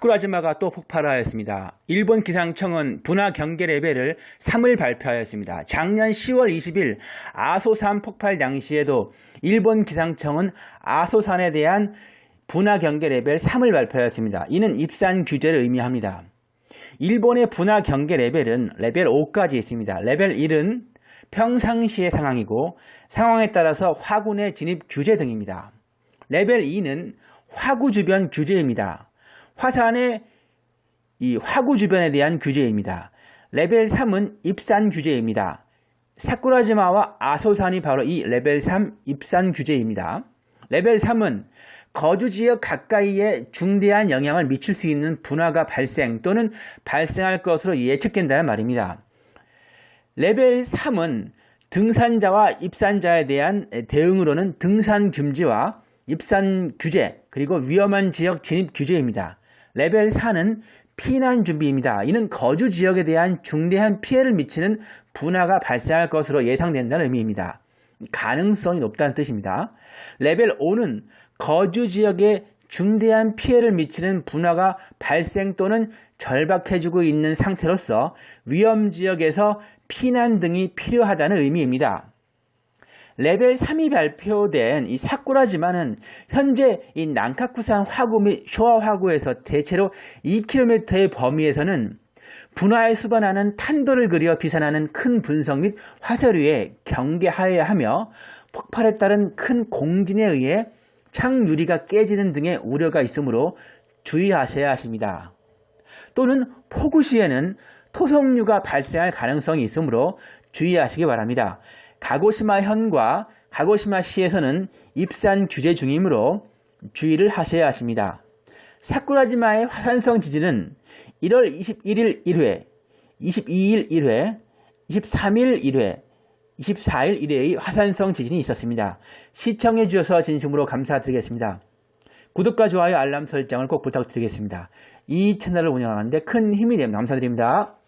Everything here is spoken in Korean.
사쿠라지마가 또 폭발하였습니다. 일본 기상청은 분화 경계 레벨을 3을 발표하였습니다. 작년 10월 20일 아소산 폭발 당시에도 일본 기상청은 아소산에 대한 분화 경계 레벨 3을 발표하였습니다. 이는 입산 규제를 의미합니다. 일본의 분화 경계 레벨은 레벨 5까지 있습니다. 레벨 1은 평상시의 상황이고 상황에 따라서 화구 내 진입 규제 등입니다. 레벨 2는 화구 주변 규제입니다. 화산의 이 화구 주변에 대한 규제입니다. 레벨 3은 입산 규제입니다. 사쿠라지마와 아소산이 바로 이 레벨 3 입산 규제입니다. 레벨 3은 거주 지역 가까이에 중대한 영향을 미칠 수 있는 분화가 발생 또는 발생할 것으로 예측된다는 말입니다. 레벨 3은 등산자와 입산자에 대한 대응으로는 등산 금지와 입산 규제 그리고 위험한 지역 진입 규제입니다. 레벨 4는 피난 준비입니다. 이는 거주 지역에 대한 중대한 피해를 미치는 분화가 발생할 것으로 예상된다는 의미입니다. 가능성이 높다는 뜻입니다. 레벨 5는 거주 지역에 중대한 피해를 미치는 분화가 발생 또는 절박해지고 있는 상태로서 위험 지역에서 피난 등이 필요하다는 의미입니다. 레벨 3이 발표된 이 사쿠라지마는 현재 이 난카쿠산 화구 및 쇼와 화구에서 대체로 2km의 범위에서는 분화에 수반하는 탄도를 그려 비산하는 큰 분석 및 화쇄류에 경계하여야 하며 폭발에 따른 큰 공진에 의해 창유리가 깨지는 등의 우려가 있으므로 주의하셔야 하십니다. 또는 폭우 시에는 토성류가 발생할 가능성이 있으므로 주의하시기 바랍니다. 가고시마 현과 가고시마 시에서는 입산 규제 중이므로 주의를 하셔야 하십니다. 사쿠라지마의 화산성 지진은 1월 21일 1회, 22일 1회, 23일 1회, 24일 1회의 화산성 지진이 있었습니다. 시청해 주셔서 진심으로 감사드리겠습니다. 구독과 좋아요 알람 설정을 꼭 부탁드리겠습니다. 이 채널을 운영하는데 큰 힘이 됩니다. 감사드립니다.